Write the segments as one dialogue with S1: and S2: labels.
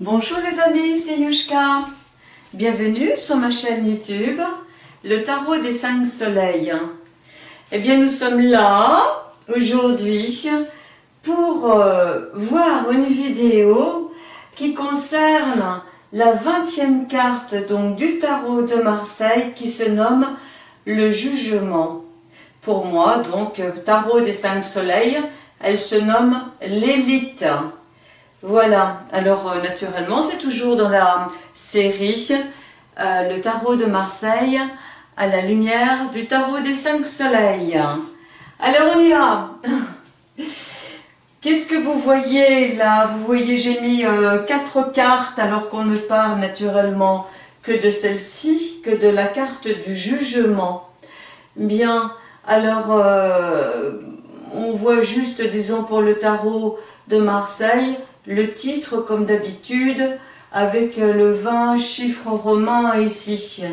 S1: Bonjour les amis, c'est Yushka. Bienvenue sur ma chaîne YouTube, le tarot des cinq soleils. Eh bien, nous sommes là, aujourd'hui, pour euh, voir une vidéo qui concerne la 20e carte donc, du tarot de Marseille qui se nomme le jugement. Pour moi, donc, tarot des cinq soleils, elle se nomme l'élite. Voilà, alors euh, naturellement, c'est toujours dans la série euh, Le tarot de Marseille à la lumière du tarot des cinq soleils. Alors on y va. Qu'est-ce que vous voyez là? Vous voyez, j'ai mis euh, quatre cartes alors qu'on ne parle naturellement que de celle-ci, que de la carte du jugement. Bien, alors on voit juste, disons pour le tarot de Marseille, le titre comme d'habitude avec euh, le 20 chiffre romain ici.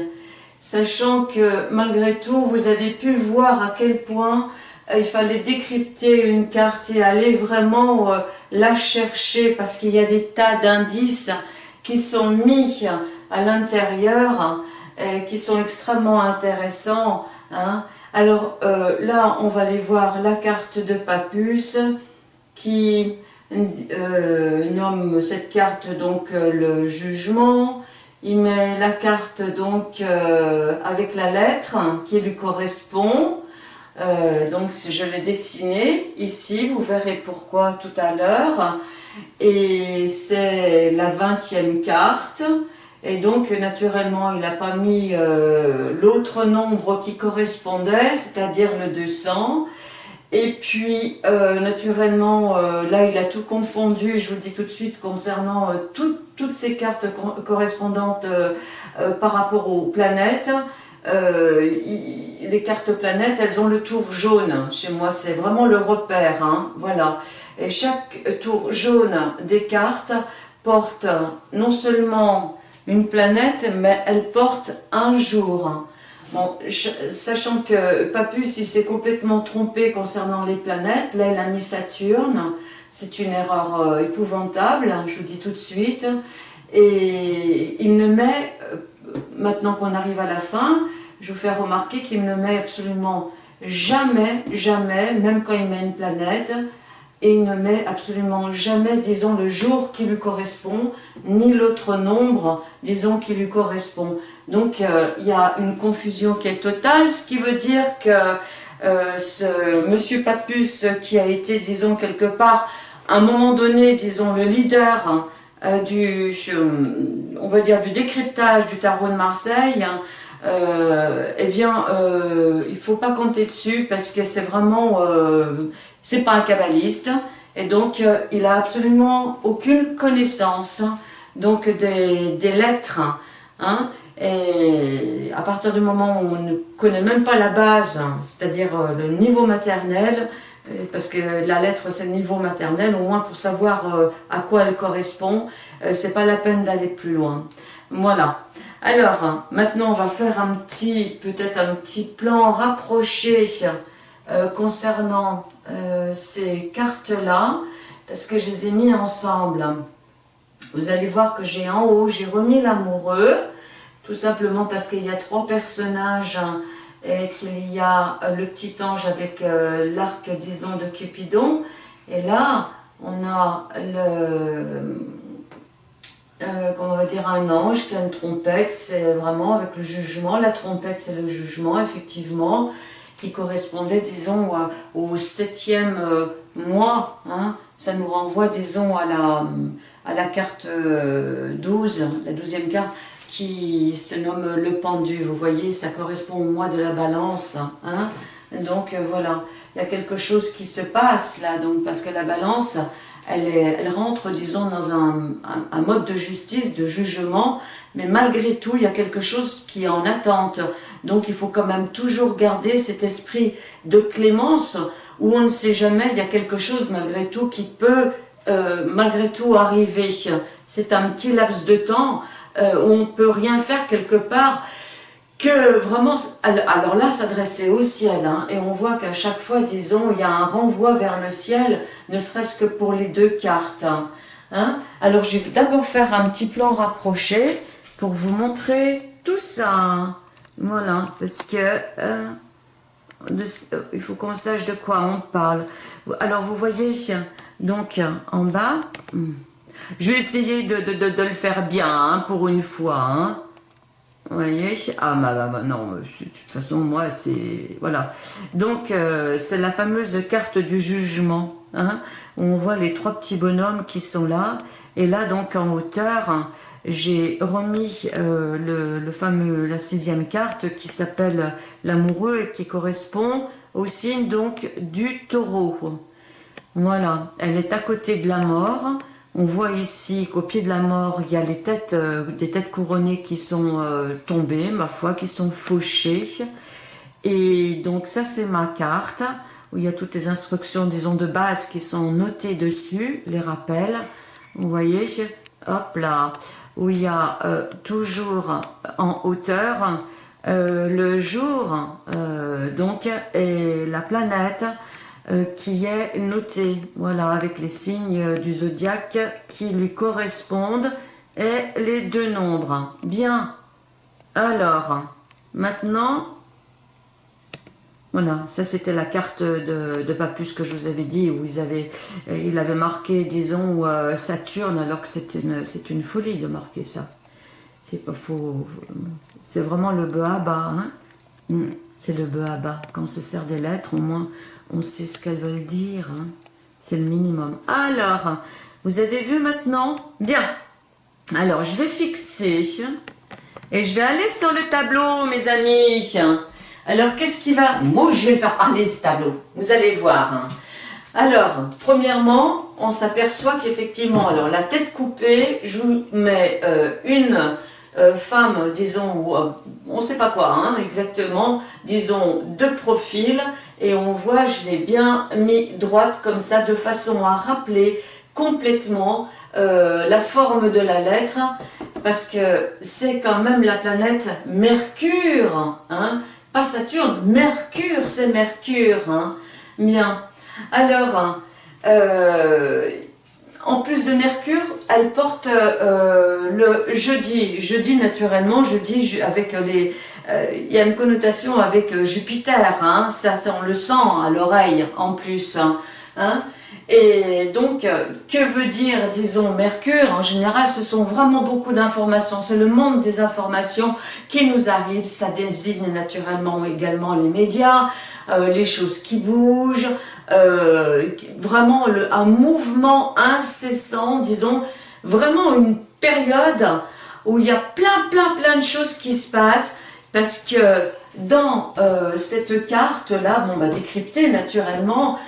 S1: Sachant que malgré tout, vous avez pu voir à quel point euh, il fallait décrypter une carte et aller vraiment euh, la chercher parce qu'il y a des tas d'indices qui sont mis à l'intérieur qui sont extrêmement intéressants. Hein. Alors là, on va aller voir la carte de Papus qui euh, nomme cette carte donc euh, le jugement, il met la carte donc euh, avec la lettre qui lui correspond, donc je l'ai dessiné ici, vous verrez pourquoi tout à l'heure, et c'est la 20e carte, et donc naturellement il n'a pas mis l'autre nombre qui correspondait, c'est-à-dire le 200, et puis, euh, naturellement, euh, là, il a tout confondu, je vous le dis tout de suite, concernant euh, toutes ces cartes correspondantes par rapport aux planètes. les cartes planètes, elles ont le tour jaune. Chez moi, c'est vraiment le repère. Hein, voilà. Et chaque tour jaune des cartes porte non seulement une planète, mais elle porte un jour. Bon, sachant que Papus, il s'est complètement trompé concernant les planètes, là il a mis Saturne, c'est une erreur euh, épouvantable, je vous dis tout de suite, et il ne met, euh, maintenant qu'on arrive à la fin, je vous fais remarquer qu'il ne met absolument jamais, jamais, même quand il met une planète, et il ne met absolument jamais, disons, le jour qui lui correspond, ni l'autre nombre, disons, qui lui correspond. Donc, euh, il y a une confusion qui est totale, ce qui veut dire que euh, ce monsieur Papus, qui a été, disons, quelque part, à un moment donné, disons, le leader euh, du, on du décryptage du tarot de Marseille, hein, eh bien, il faut pas compter dessus parce que c'est vraiment, c'est pas un kabbaliste, et donc il n'a absolument aucune connaissance donc des, lettres, hein, et à partir du moment où on ne connaît même pas la base, c'est-à-dire euh, le niveau maternel, euh, parce que la lettre c'est le niveau maternel, au moins pour savoir euh, à quoi elle correspond, c'est pas la peine d'aller plus loin. Voilà. Alors, maintenant on va faire un petit, peut-être un petit plan rapproché concernant ces cartes-là, parce que je les ai mis ensemble. Vous allez voir que j'ai en haut, j'ai remis l'amoureux, tout simplement parce qu'il y a trois personnages hein, et qu'il y a euh, le petit ange avec euh, l'arc, disons, de Cupidon. Et là, on a le, euh, comment va dire, un ange qui a une trompette, c'est vraiment avec le jugement. La trompette, c'est le jugement, effectivement, qui correspondait, disons, au septième mois. Hein. Ça nous renvoie, disons, à la, à la carte 12, la douzième carte qui se nomme le pendu. Vous voyez, ça correspond au mois de la balance. Hein donc euh, voilà, il y a quelque chose qui se passe là, donc parce que la balance, elle, est, elle rentre, disons, dans un, mode de justice, de jugement, mais malgré tout, il y a quelque chose qui est en attente. Donc il faut quand même toujours garder cet esprit de clémence, où on ne sait jamais, il y a quelque chose malgré tout qui peut euh, malgré tout arriver. C'est un petit laps de temps, euh, on ne peut rien faire quelque part, que vraiment, alors là, s'adresser au ciel, hein, et on voit qu'à chaque fois, disons, il y a un renvoi vers le ciel, ne serait-ce que pour les deux cartes. Hein. Hein? Alors, je vais d'abord faire un petit plan rapproché pour vous montrer tout ça. Voilà, parce que euh, il faut qu'on sache de quoi on parle. Alors, vous voyez, donc, en bas, hmm, je vais essayer de, le faire bien, hein, pour une fois. Hein. Vous voyez? Ah, bah, bah, bah non, de toute façon, moi, c'est... Voilà. Donc, euh, c'est la fameuse carte du jugement. Hein, on voit les trois petits bonhommes qui sont là. Et là, donc, en hauteur, j'ai remis euh, le, fameux, la sixième carte qui s'appelle l'amoureux et qui correspond au signe, donc, du taureau. Voilà. Elle est à côté de la mort. On voit ici qu'au pied de la mort, il y a les têtes, euh, des têtes couronnées qui sont euh, tombées, ma foi, qui sont fauchées. Et donc ça, c'est ma carte, où il y a toutes les instructions, disons, de base qui sont notées dessus, les rappels. Vous voyez, hop là, où il y a euh, toujours en hauteur le jour, donc, et la planète, qui est noté, voilà, avec les signes du zodiaque qui lui correspondent et les deux nombres. Bien, alors, maintenant, voilà, ça c'était la carte de, Papus que je vous avais dit, où ils avaient, euh, il avait marqué, disons, euh, Saturne, alors que c'est une, une folie de marquer ça. C'est vraiment le bas, hein hmm, c'est le bas. Quand on se sert des lettres, au moins, on sait ce qu'elles veulent dire. Hein. C'est le minimum. Alors, vous avez vu maintenant? Bien. Alors, je vais fixer. Et je vais aller sur le tableau, mes amis. Alors, qu'est-ce qui va... Moi, je vais faire parler ce tableau. Vous allez voir. Hein. Alors, premièrement, on s'aperçoit qu'effectivement, alors la tête coupée, je vous mets euh, une euh, femme, disons, euh, on ne sait pas quoi hein, exactement, disons, de profil, et on voit, je l'ai bien mis droite comme ça, de façon à rappeler complètement euh, la forme de la lettre, parce que c'est quand même la planète Mercure, hein, pas Saturne, Mercure, c'est Mercure, hein, bien. Alors, en plus de Mercure, elle porte euh, le jeudi. Jeudi, naturellement, jeudi avec les... Euh, il y a une connotation avec euh, Jupiter, hein, ça, on le sent à l'oreille en plus. Hein, hein. Et donc, que veut dire, disons, Mercure? En général, ce sont vraiment beaucoup d'informations. C'est le monde des informations qui nous arrivent. Ça désigne naturellement également les médias, les choses qui bougent, euh, vraiment un mouvement incessant, disons, vraiment une période où il y a plein, plein, plein de choses qui se passent, parce que dans euh, cette carte-là, bon, bah, décryptée naturellement,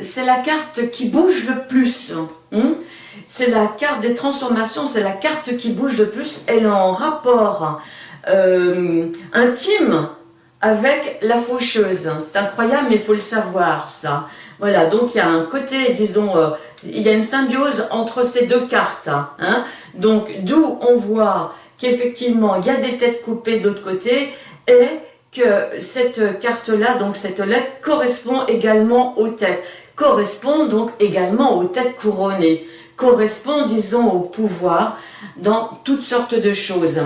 S1: c'est la carte qui bouge le plus. Hein. c'est la carte des transformations, c'est la carte qui bouge le plus. Elle est en rapport euh, intime avec la faucheuse. C'est incroyable, mais il faut le savoir, ça. Voilà, donc il y a un côté, disons, euh, il y a une symbiose entre ces deux cartes. Hein. Donc, d'où on voit qu'effectivement, il y a des têtes coupées de l'autre côté et que cette carte-là, donc cette lettre, correspond également aux têtes, correspond donc également aux têtes couronnées, correspond, disons, au pouvoir dans toutes sortes de choses.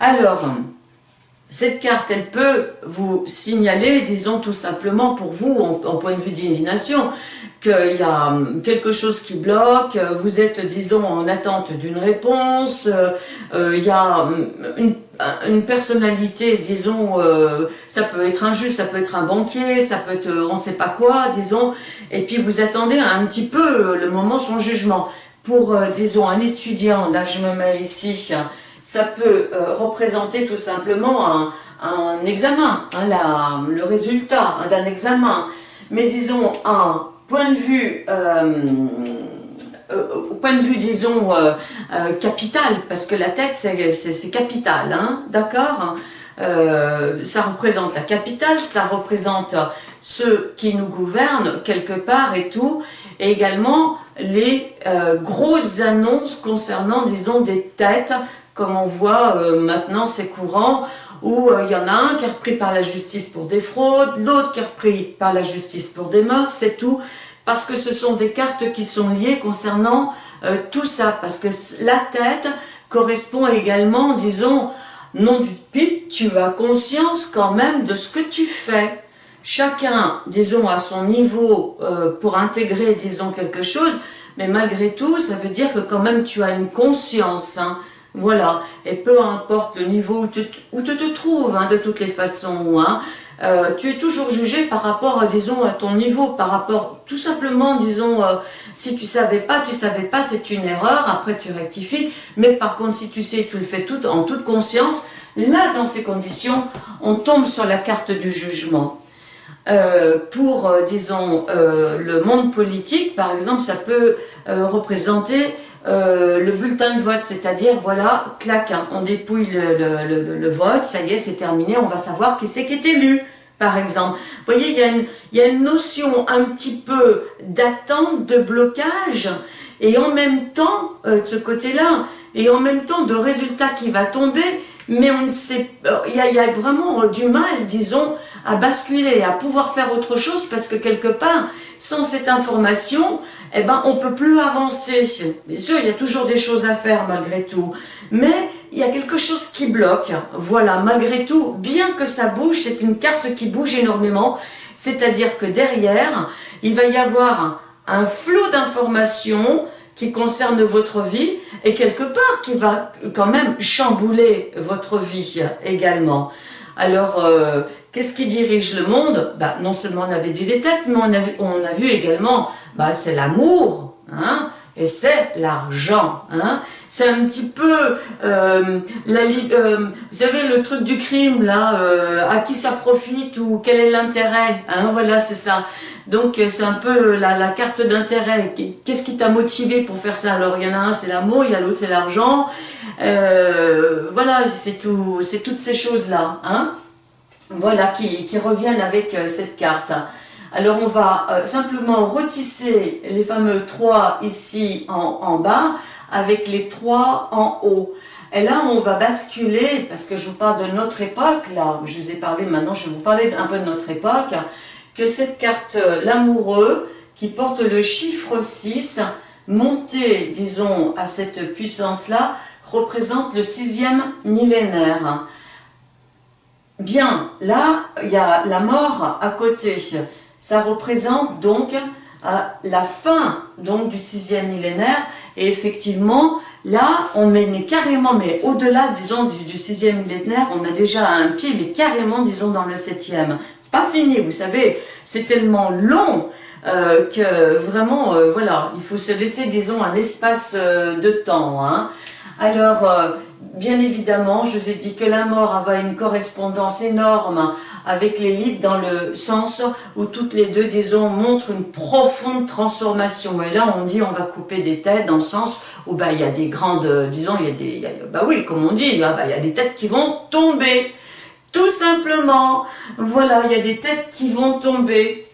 S1: Alors, cette carte, elle peut vous signaler, disons tout simplement pour vous, en, point de vue d'indignation, qu'il y a hum, quelque chose qui bloque, vous êtes, disons, en attente d'une réponse, euh, il y a hum, une, personnalité, disons, euh, ça peut être un juge, ça peut être un banquier, ça peut être on ne sait pas quoi, disons, et puis vous attendez un petit peu le moment son jugement. Pour, euh, disons, un étudiant, là je me mets ici, ça peut euh, représenter tout simplement un, examen, hein, le résultat hein, d'un examen. Mais disons, un point de vue, euh, euh, point de vue, disons, capital, parce que la tête, c'est capital, hein, d'accord Ça représente la capitale, ça représente ceux qui nous gouvernent quelque part et tout, et également les grosses annonces concernant, disons, des têtes comme on voit euh, maintenant c'est courant, où euh, il y en a un qui est repris par la justice pour des fraudes, l'autre qui est repris par la justice pour des morts, c'est tout, parce que ce sont des cartes qui sont liées concernant euh, tout ça, parce que la tête correspond également, disons, non du pipe, tu as conscience quand même de ce que tu fais. Chacun, disons, à son niveau pour intégrer, disons, quelque chose, mais malgré tout, ça veut dire que quand même tu as une conscience, hein. Voilà, et peu importe le niveau où tu, te trouves, hein, de toutes les façons, hein, euh, tu es toujours jugé par rapport, disons, à ton niveau, par rapport, tout simplement, disons, euh, si tu savais pas, tu savais pas, c'est une erreur, après tu rectifies, mais par contre, si tu sais, tu le fais tout en toute conscience, là, dans ces conditions, on tombe sur la carte du jugement. Euh, pour, disons, le monde politique, par exemple, ça peut représenter le bulletin de vote, c'est-à-dire, voilà, clac, hein, on dépouille le, vote, ça y est, c'est terminé, on va savoir qui c'est qui est élu par exemple. Vous voyez, il y a une, y a une notion un petit peu d'attente, de blocage, et en même temps, euh, de ce côté-là, et en même temps de résultat qui va tomber, mais on ne sait, euh, il y a vraiment du mal, disons, à basculer, à pouvoir faire autre chose, parce que quelque part, sans cette information, eh ben, on peut plus avancer. Bien sûr, il y a toujours des choses à faire malgré tout, mais il y a quelque chose qui bloque. Voilà, malgré tout, bien que ça bouge, c'est une carte qui bouge énormément, c'est-à-dire que derrière, il va y avoir un, flot d'informations qui concerne votre vie et quelque part qui va quand même chambouler votre vie également. Alors, euh, qu'est-ce qui dirige le monde? Bah, Non seulement on avait vu des têtes, mais on a, on a vu également, bah, c'est l'amour, hein et c'est l'argent. Hein. C'est un petit peu, euh, la, euh, vous savez, le truc du crime, là, euh, à qui ça profite ou quel est l'intérêt. Hein, voilà, c'est ça. Donc, c'est un peu la, la carte d'intérêt. Qu'est-ce qui t'a motivé pour faire ça? Alors, il y en a un, c'est l'amour, il y a l'autre, c'est l'argent. voilà, c'est tout, toutes ces choses-là. Hein, voilà, qui, reviennent avec cette carte. Alors on va euh, simplement retisser les fameux 3 ici en, bas avec les 3 en haut. Et là, on va basculer, parce que je vous parle de notre époque, là, je vous ai parlé, maintenant je vais vous parler un peu de notre époque, que cette carte, euh, l'amoureux, qui porte le chiffre 6, monté, disons, à cette puissance-là, représente le sixième millénaire. Bien, là, il y a la mort à côté. Ça représente donc euh, la fin donc du sixième millénaire. Et effectivement là on met carrément mais au-delà disons du, sixième millénaire on a déjà un pied mais carrément disons dans le septième. Pas fini vous savez c'est tellement long euh, que vraiment euh, voilà il faut se laisser disons un espace de temps hein. alors bien évidemment je vous ai dit que la mort avait une correspondance énorme avec l'élite dans le sens où toutes les deux, disons, montrent une profonde transformation. Et là, on dit on va couper des têtes dans le sens où bah, il y a des grandes, disons, il y a des, bah oui, comme on dit, bah, il y a des têtes qui vont tomber. Tout simplement, voilà, il y a des têtes qui vont tomber.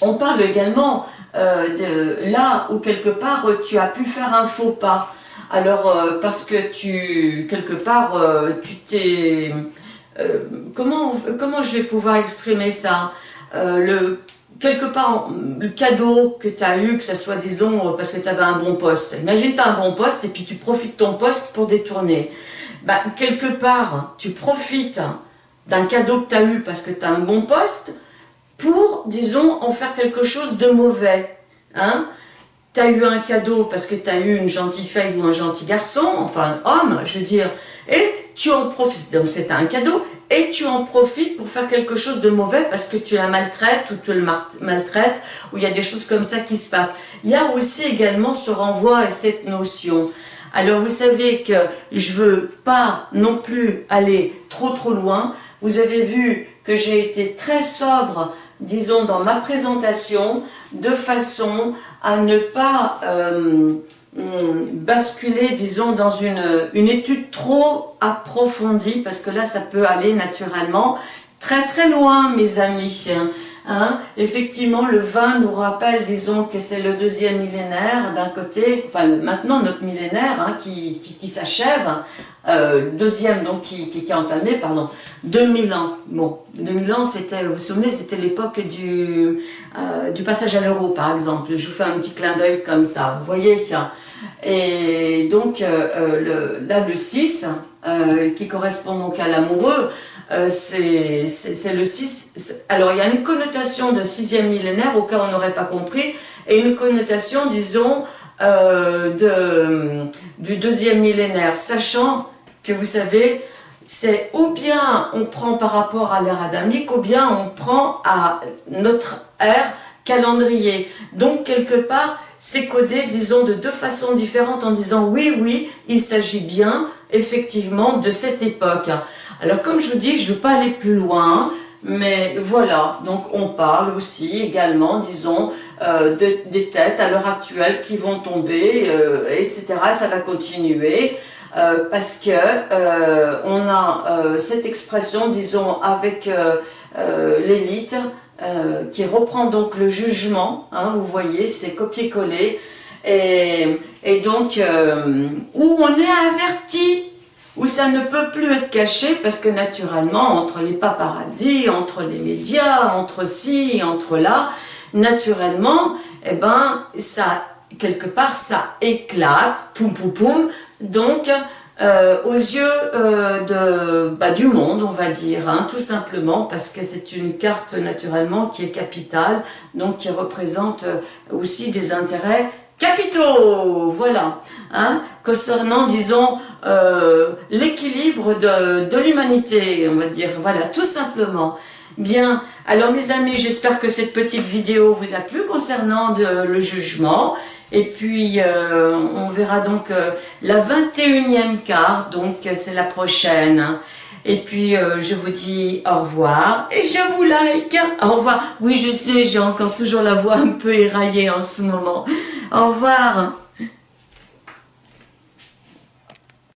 S1: On parle également euh, de là où quelque part tu as pu faire un faux pas. Alors, euh, parce que tu, quelque part, euh, tu t'es euh, comment, je vais pouvoir exprimer ça? Quelque part, le cadeau que tu as eu, que ça soit, disons, parce que tu avais un bon poste. Imagine tu as un bon poste et puis tu profites de ton poste pour détourner. Bah, quelque part, tu profites d'un cadeau que tu as eu parce que tu as un bon poste pour, disons, en faire quelque chose de mauvais. Hein? Tu as eu un cadeau parce que tu as eu une gentille fille ou un gentil garçon, enfin homme, je veux dire, et tu en profites, donc c'est un cadeau, et tu en profites pour faire quelque chose de mauvais parce que tu la maltraites ou tu le maltraites, ou il y a des choses comme ça qui se passent. Il y a aussi également ce renvoi à cette notion. Alors vous savez que je veux pas non plus aller trop trop loin. Vous avez vu que j'ai été très sobre, disons, dans ma présentation, de façon à ne pas... Euh, basculer, disons, dans une, étude trop approfondie, parce que là, ça peut aller naturellement très très loin, mes amis. Hein. Effectivement, le vin nous rappelle, disons, que c'est le deuxième millénaire d'un côté, enfin maintenant notre millénaire hein, qui, s'achève, euh, deuxième donc qui, qui, est entamé, pardon, 2000 ans. Bon, 2000 ans, c'était, vous vous souvenez, c'était l'époque du, euh, du passage à l'euro, par exemple. Je vous fais un petit clin d'œil comme ça. Vous voyez, Et donc, le, là, le 6, qui correspond donc à l'amoureux, c'est le 6. Alors, il y a une connotation de sixième millénaire au cas où on n'aurait pas compris, et une connotation, disons, de, du deuxième millénaire, sachant que vous savez, c'est ou bien on prend par rapport à l'ère adamique, ou bien on prend à notre ère calendrier. Donc, quelque part, c'est codé, disons, de deux façons différentes en disant oui, oui, il s'agit bien, effectivement, de cette époque. Alors, comme je vous dis, je ne veux pas aller plus loin, mais voilà, donc on parle aussi également, disons, euh, des têtes à l'heure actuelle qui vont tomber, euh, etc. Ça va continuer. Euh, parce que euh, on a euh, cette expression, disons, avec l'élite, qui reprend donc le jugement, hein, vous voyez, c'est copier-coller, et, donc, où on est averti, où ça ne peut plus être caché, parce que naturellement, entre les paparazzi, entre les médias, entre ci, entre là, naturellement, eh ben, ça, quelque part, ça éclate, poum poum poum, donc, euh, aux yeux euh, bah, du monde, on va dire, hein, tout simplement, parce que c'est une carte naturellement qui est capitale, donc qui représente euh, aussi des intérêts capitaux, voilà, hein, concernant, disons, l'équilibre de, l'humanité, on va dire, voilà, tout simplement. Bien, alors mes amis, j'espère que cette petite vidéo vous a plu concernant le jugement. Et puis, euh, on verra donc euh, la 21e carte, donc c'est la prochaine. Et puis, euh, je vous dis au revoir et je vous like. Au revoir. Oui, je sais, j'ai encore toujours la voix un peu éraillée en ce moment. Au revoir.